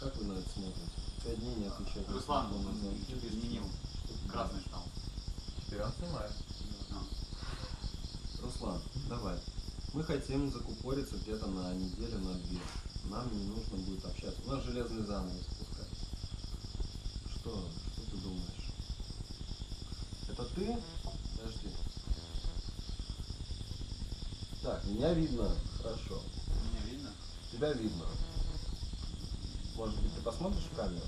Как вы на это смотрите? Пять дней не отвечать. на Руслан, что-то изменил. Красный стал. Теперь он снимает. Руслан, давай. Мы хотим закупориться где-то на неделю, на две. Нам не нужно будет общаться. У нас железный занавес спускается. Что? Что ты думаешь? Это ты? Подожди. Так, меня видно. Хорошо. Меня видно? Тебя видно. Может быть, ты посмотришь в камеру?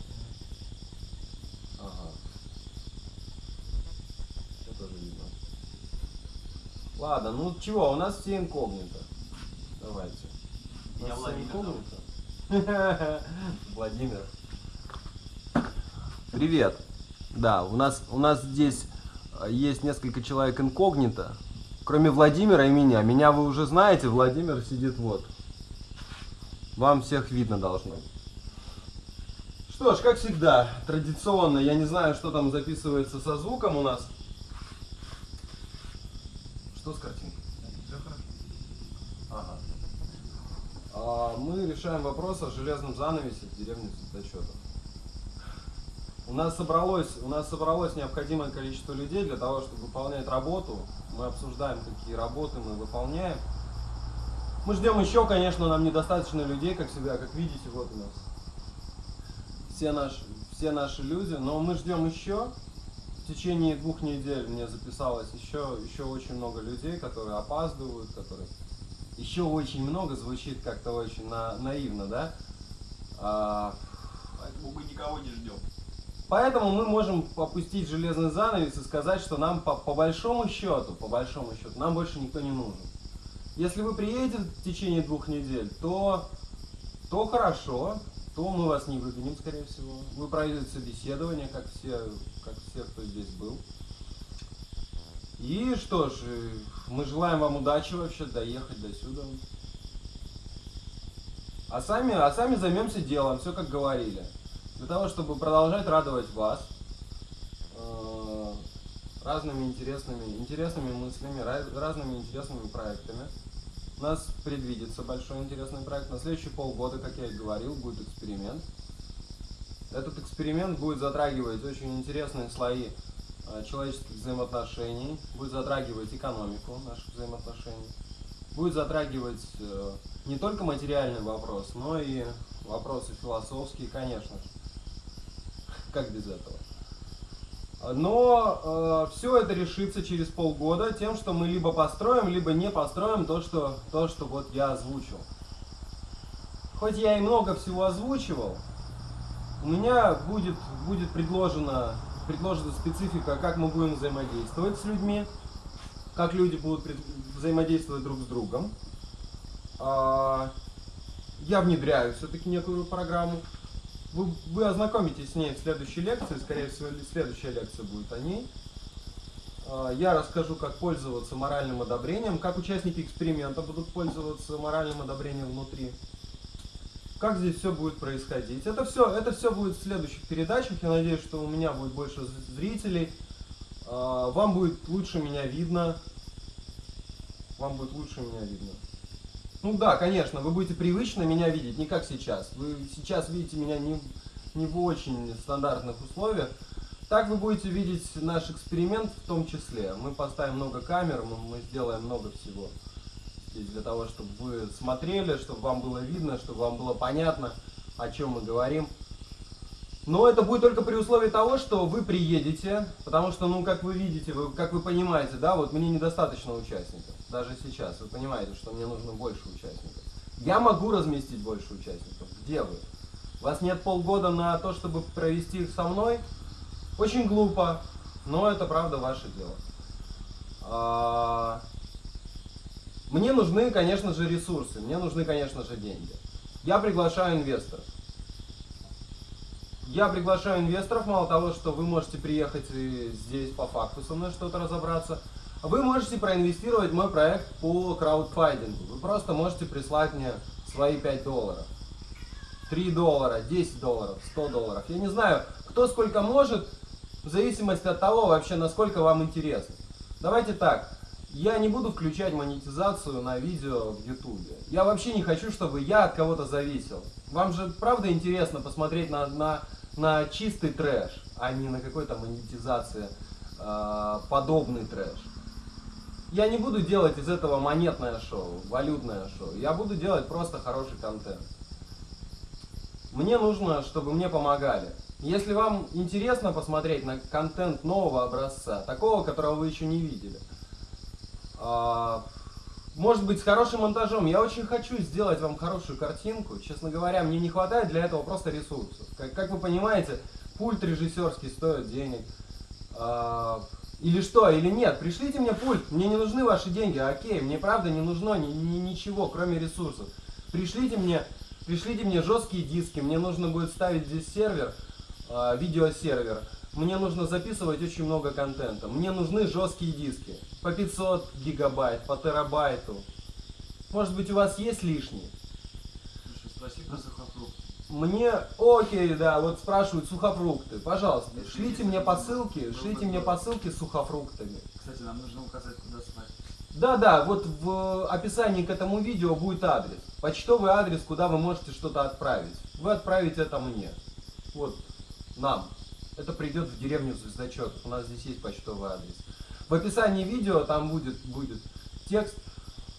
Ага. Тебя тоже видно. Ладно, ну чего, у нас все инкогнито. Давайте. У нас все Владимир зовут. инкогнито. Владимир. Привет. Да, у нас, у нас здесь э, есть несколько человек инкогнито, кроме Владимира и меня. Меня вы уже знаете, Владимир сидит вот. Вам всех видно должно. Что ж, как всегда, традиционно, я не знаю, что там записывается со звуком у нас. Что с картинкой? Все хорошо. Ага. А, мы решаем вопрос о железном занавесе в деревне Цветочетов. У нас собралось, у нас собралось необходимое количество людей для того, чтобы выполнять работу. Мы обсуждаем, какие работы мы выполняем. Мы ждем еще, конечно, нам недостаточно людей, как всегда, как видите, вот у нас все наши, все наши люди, но мы ждем еще. В течение двух недель мне записалось еще, еще очень много людей, которые опаздывают, которые еще очень много звучит как-то очень на- наивно, да? А, Поэтому мы никого не ждем. Поэтому мы можем опустить железный занавес и сказать, что нам по, по большому счету, по большому счету, нам больше никто не нужен. Если вы приедете в течение двух недель, то, то хорошо, то мы вас не выгоним, скорее всего. Вы пройдете собеседование, как все, как все, кто здесь был. И что ж, э, мы желаем вам удачи вообще доехать до сюда. А сами, а сами займемся делом, все как говорили. Для того, чтобы продолжать радовать вас э, разными интересными, интересными мыслями, раз- разными интересными проектами. У нас предвидится большой интересный проект. На следующие полгода, как я и говорил, будет эксперимент. Этот эксперимент будет затрагивать очень интересные слои э, человеческих взаимоотношений, будет затрагивать экономику наших взаимоотношений, будет затрагивать э, не только материальный вопрос, но и вопросы философские, конечно же. Как без этого? Но все это решится через полгода тем, что мы либо построим, либо не построим то, что, то, что вот я озвучил. Хоть я и много всего озвучивал, у меня будет, будет предложена, предложена специфика, как мы будем взаимодействовать с людьми, как люди будут взаимодействовать друг с другом. А, Я внедряю все-таки некую программу. Вы, вы ознакомитесь с ней в следующей лекции, скорее всего, следующая лекция будет о ней. А, Я расскажу, как пользоваться моральным одобрением, как участники эксперимента будут пользоваться моральным одобрением внутри. Как здесь все будет происходить. Это все, это все будет в следующих передачах. Я надеюсь, что у меня будет больше зрителей. А, Вам будет лучше меня видно. Вам будет лучше меня видно. Ну да, конечно, вы будете привычно меня видеть, не как сейчас. Вы сейчас видите меня не, не в очень стандартных условиях. Так вы будете видеть наш эксперимент в том числе. Мы поставим много камер, мы, мы сделаем много всего здесь для того, чтобы вы смотрели, чтобы вам было видно, чтобы вам было понятно, о чем мы говорим. Но это будет только при условии того, что вы приедете, потому что, ну, как вы видите, вы, как вы понимаете, да, вот мне недостаточно участников, даже сейчас, вы понимаете, что мне нужно больше участников. Я могу разместить больше участников, где вы? У вас нет полгода на то, чтобы провести их со мной? Очень глупо, но это правда ваше дело. А, Мне нужны, конечно же, ресурсы, мне нужны, конечно же, деньги. Я приглашаю инвесторов. Я приглашаю инвесторов, мало того, что вы можете приехать здесь по факту со мной что-то разобраться, вы можете проинвестировать мой проект по краудфандингу. Вы просто можете прислать мне свои 5 долларов. 3 доллара, 10 долларов, 100 долларов. Я не знаю, кто сколько может, в зависимости от того вообще, насколько вам интересно. Давайте так, я не буду включать монетизацию на видео в Ютубе. Я вообще не хочу, чтобы я от кого-то зависел. Вам же правда интересно посмотреть на, на, на чистый трэш, а не на какой-то монетизации э, подобный трэш. Я не буду делать из этого монетное шоу, валютное шоу. Я буду делать просто хороший контент. Мне нужно, чтобы мне помогали. Если вам интересно посмотреть на контент нового образца, такого, которого вы еще не видели, а, может быть, с хорошим монтажом. Я очень хочу сделать вам хорошую картинку. Честно говоря, мне не хватает для этого просто ресурсов. Как, как вы понимаете, пульт режиссерский стоит денег. А, или что, или нет, пришлите мне пульт, мне не нужны ваши деньги, окей, мне правда не нужно ни, ни, ничего, кроме ресурсов. Пришлите мне, пришлите мне жесткие диски, мне нужно будет ставить здесь сервер, э, видеосервер. Мне нужно записывать очень много контента. Мне нужны жесткие диски. По 500 гигабайт, по терабайту. Может быть у вас есть лишние? Слушай, спроси про сухофрукт. Мне, окей, да, вот спрашивают сухофрукты. Пожалуйста, шлите мне посылки, шлите мне посылки с сухофруктами. Кстати, нам нужно указать, куда слать. Да, да, вот в описании к этому видео будет адрес. Почтовый адрес, куда вы можете что-то отправить. Вы отправите это мне. Вот, нам. Это придет в деревню Звездочет. У нас здесь есть почтовый адрес. В описании видео там будет, будет текст.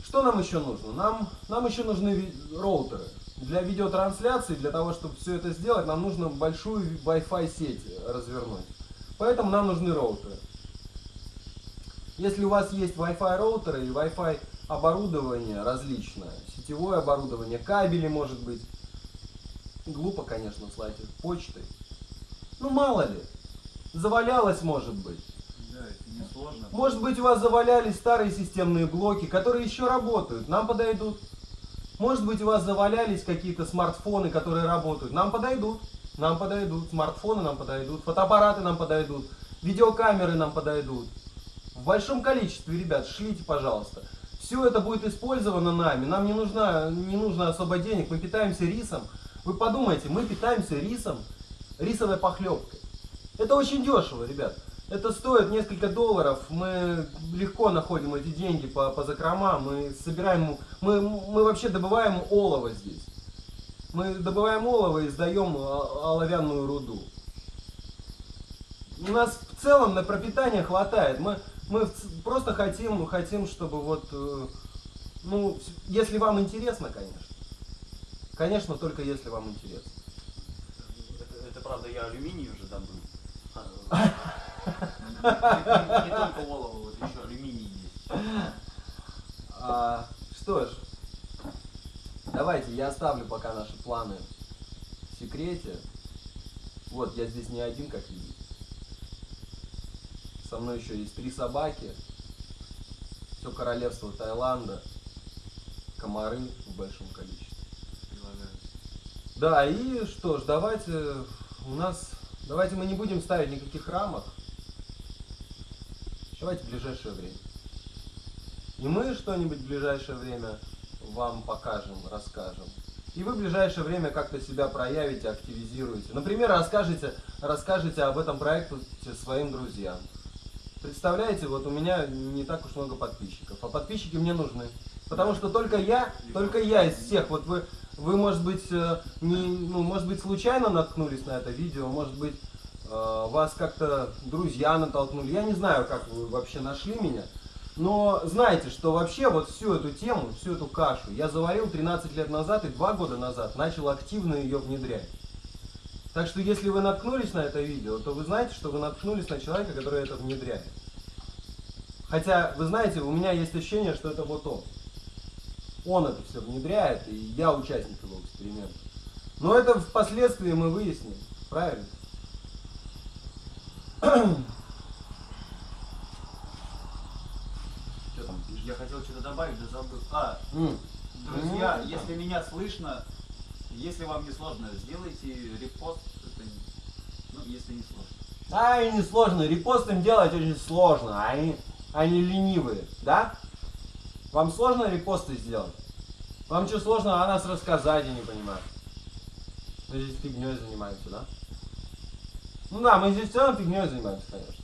Что нам еще нужно? Нам, нам еще нужны роутеры. Для видеотрансляции, для того, чтобы все это сделать, нам нужно большую Wi-Fi сеть развернуть. Поэтому нам нужны роутеры. Если у вас есть Wi-Fi роутеры и Wi-Fi оборудование различное, сетевое оборудование, кабели может быть, глупо, конечно, слать их почтой. Ну мало ли, завалялось может быть. Да, это не сложно. Может быть у вас завалялись старые системные блоки, которые еще работают, нам подойдут. Может быть у вас завалялись какие-то смартфоны, которые работают, нам подойдут. Нам подойдут, смартфоны нам подойдут, фотоаппараты нам подойдут, видеокамеры нам подойдут. В большом количестве, ребят, шлите, пожалуйста. Все это будет использовано нами. Нам не, нужна, не нужно особо денег. Мы питаемся рисом. Вы подумайте, мы питаемся рисом, рисовой похлебкой. Это очень дешево, ребят. Это стоит несколько долларов. Мы легко находим эти деньги по, по закромам. Мы собираем, мы, мы вообще добываем олово здесь. Мы добываем олово и сдаем о- оловянную руду. У нас в целом на пропитание хватает. Мы, мы просто хотим, хотим, чтобы вот, э, ну, если вам интересно, конечно. Конечно, только если вам интересно. Правда, я алюминий уже добыл. Не, только олово, вот еще алюминий есть. А, что ж, давайте я оставлю пока наши планы в секрете. Вот, я здесь не один, как видите. Со мной еще есть три собаки. Все королевство Таиланда. Комары в большом количестве. Да, и что ж, давайте у нас, давайте мы не будем ставить никаких рамок. Давайте в ближайшее время. И мы что-нибудь в ближайшее время вам покажем, расскажем. И вы в ближайшее время как-то себя проявите, активизируете. Например, расскажете, расскажете об этом проекте своим друзьям. Представляете, вот у меня не так уж много подписчиков, а подписчики мне нужны. Потому что только я, только я из всех, вот вы, вы может быть, э, не, ну, может быть, случайно наткнулись на это видео, может быть, э, вас как-то друзья натолкнули. Я не знаю, как вы вообще нашли меня. Но знайте, что вообще вот всю эту тему, всю эту кашу я заварил 13 лет назад и 2 года назад начал активно ее внедрять. Так что если вы наткнулись на это видео, то вы знаете, что вы наткнулись на человека, который это внедряет. Хотя, вы знаете, у меня есть ощущение, что это вот он. Он это все внедряет, и я участник его эксперимента. Но это впоследствии мы выясним, правильно? Что там пишешь? Я хотел что-то добавить, да забыл. А, М. друзья, Ну, если меня слышно, если вам не сложно, сделайте репост. Это Ну, если не сложно. Ай, не сложно, репост им делать очень сложно, они, они ленивые, да? Вам сложно репосты сделать? Вам что сложно о нас рассказать, я не понимаю. Мы здесь фигней занимаемся, да? Ну да, мы здесь все равно фигней занимаемся, конечно.